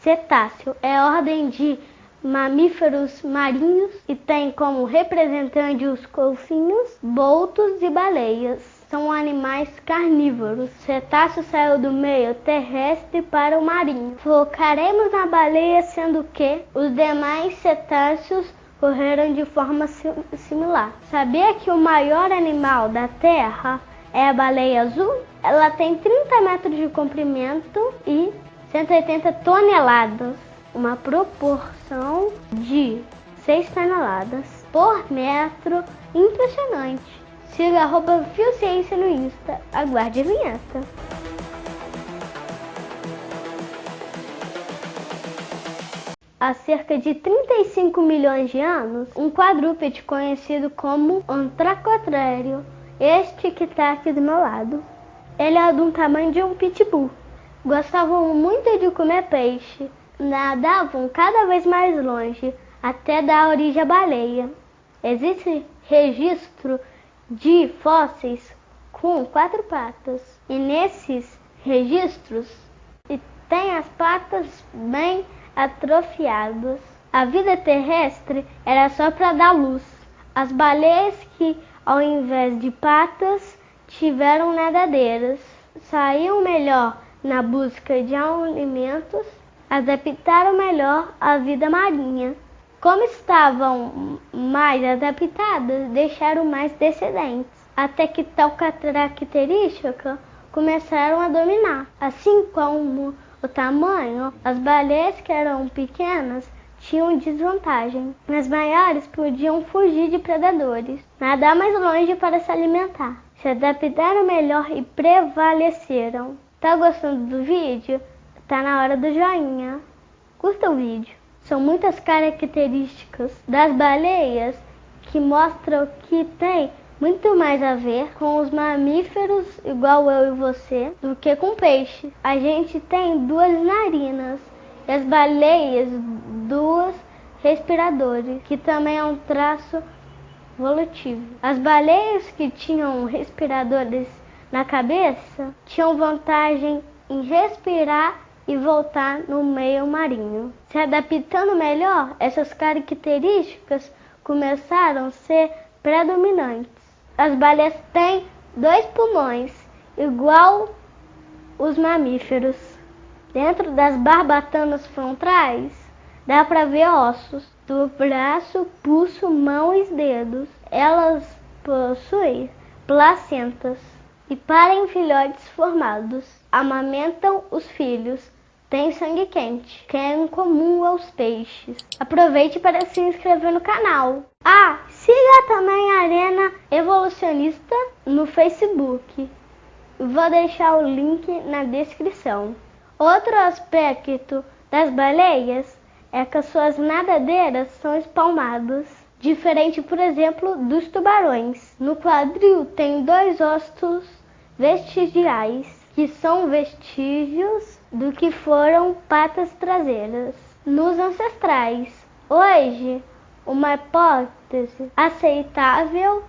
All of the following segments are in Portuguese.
Cetáceo é ordem de mamíferos marinhos e tem como representante os golfinhos, boltos e baleias. São animais carnívoros. Cetáceo saiu do meio terrestre para o marinho. Focaremos na baleia, sendo que os demais cetáceos correram de forma similar. Sabia que o maior animal da Terra é a baleia azul? Ela tem 30 metros de comprimento e 180 toneladas, uma proporção de 6 toneladas por metro. Impressionante. Siga arroba no Insta. Aguarde a vinheta. Há cerca de 35 milhões de anos, um quadrúpede conhecido como Antracotrério, este que está aqui do meu lado. Ele é do tamanho de um pitbull Gostavam muito de comer peixe, nadavam cada vez mais longe, até dar origem à baleia. Existe registro de fósseis com quatro patas, e nesses registros tem as patas bem atrofiadas. A vida terrestre era só para dar luz. As baleias que, ao invés de patas, tiveram nadadeiras, saíam melhor na busca de alimentos, adaptaram melhor a vida marinha. Como estavam mais adaptadas, deixaram mais descendentes, até que tal característica começaram a dominar. Assim como o tamanho, as baleias que eram pequenas tinham desvantagem. As maiores podiam fugir de predadores, nadar mais longe para se alimentar. Se adaptaram melhor e prevaleceram. Tá gostando do vídeo? Tá na hora do joinha. Curta o vídeo. São muitas características das baleias que mostram que tem muito mais a ver com os mamíferos, igual eu e você, do que com peixe. A gente tem duas narinas e as baleias duas respiradores, que também é um traço volutivo. As baleias que tinham respiradores na cabeça tinham vantagem em respirar e voltar no meio marinho. Se adaptando melhor, essas características começaram a ser predominantes. As baleias têm dois pulmões, igual os mamíferos. Dentro das barbatanas frontais, dá para ver ossos do braço, pulso, mão e dedos. Elas possuem placentas e parem filhotes formados. Amamentam os filhos. Tem sangue quente, que é incomum aos peixes. Aproveite para se inscrever no canal. Ah, siga também a Arena Evolucionista no Facebook. Vou deixar o link na descrição. Outro aspecto das baleias é que as suas nadadeiras são espalmadas, diferente, por exemplo, dos tubarões. No quadril tem dois ossos vestigiais, que são vestígios do que foram patas traseiras nos ancestrais. Hoje, uma hipótese aceitável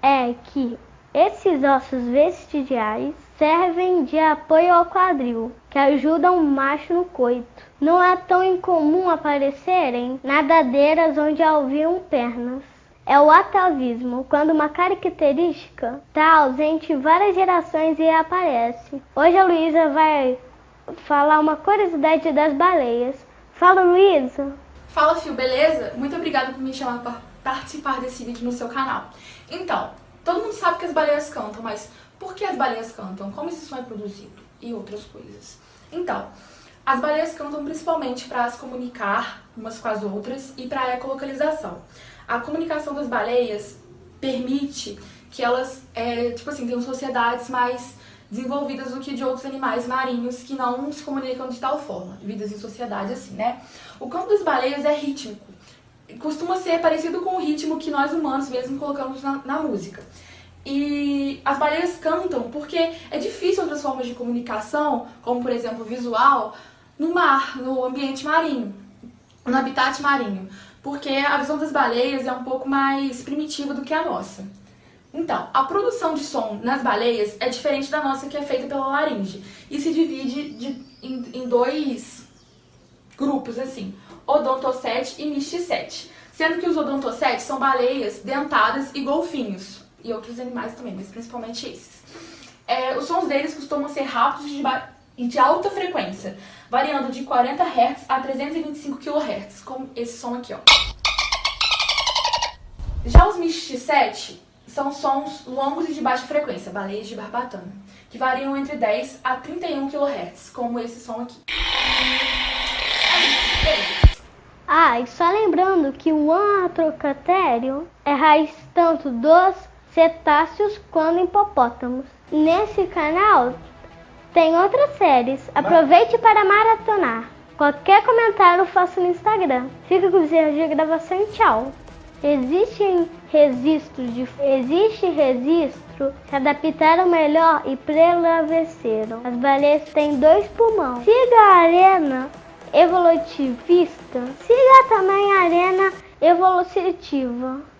é que esses ossos vestigiais servem de apoio ao quadril, que ajudam o macho no coito. Não é tão incomum aparecerem nadadeiras onde haviam pernas é o atavismo, quando uma característica está ausente em várias gerações e aparece. Hoje a Luísa vai falar uma curiosidade das baleias. Fala, Luísa! Fala, Fio, beleza? Muito obrigada por me chamar para participar desse vídeo no seu canal. Então, todo mundo sabe que as baleias cantam, mas por que as baleias cantam? Como esse som é produzido? E outras coisas. Então, as baleias cantam principalmente para se comunicar umas com as outras e para a ecolocalização. A comunicação das baleias permite que elas, é, tipo assim, tenham sociedades mais desenvolvidas do que de outros animais marinhos que não se comunicam de tal forma, vidas em sociedade assim, né? O canto das baleias é rítmico, costuma ser parecido com o ritmo que nós humanos mesmo colocamos na, na música. E as baleias cantam porque é difícil outras formas de comunicação, como por exemplo visual, no mar, no ambiente marinho, no habitat marinho porque a visão das baleias é um pouco mais primitiva do que a nossa. Então, a produção de som nas baleias é diferente da nossa que é feita pela laringe e se divide de, em, em, dois, grupos assim, Odontocete e Misticete. Sendo que os Odontocete são baleias dentadas e golfinhos. E outros animais também, mas principalmente esses. É, os sons deles costumam ser rápidos e de alta frequência, variando de 40 Hz a 325 kHz, como esse som aqui, ó. Já os Misticete são sons longos e de baixa frequência, baleias de barbatana, que variam entre 10 a 31 kHz, como esse som aqui. Ah, e só lembrando que o antrocatério é raiz tanto dos cetáceos quanto hipopótamos. Nesse canal tem outras séries. Aproveite para maratonar. Qualquer comentário faça no Instagram. Fica com erros de gravação e tchau. Existem registros de existe registro que adaptaram melhor e prevaleceram. As baleias têm dois pulmões. Siga a arena evolutivista. Siga também a arena evolutiva.